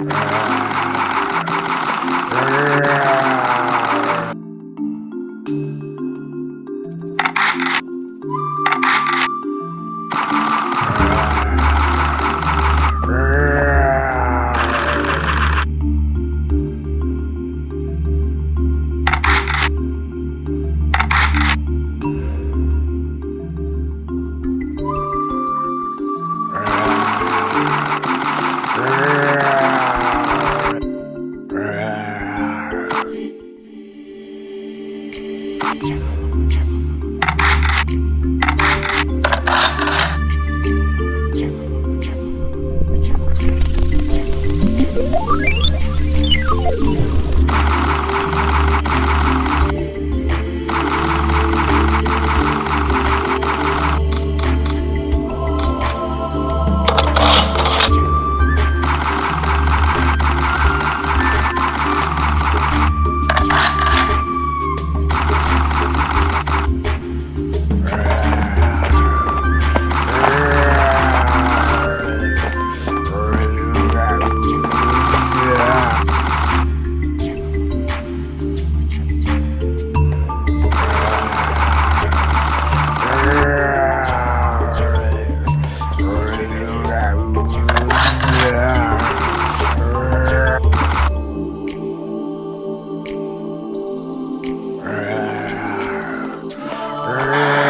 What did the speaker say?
Música 天 Brrr.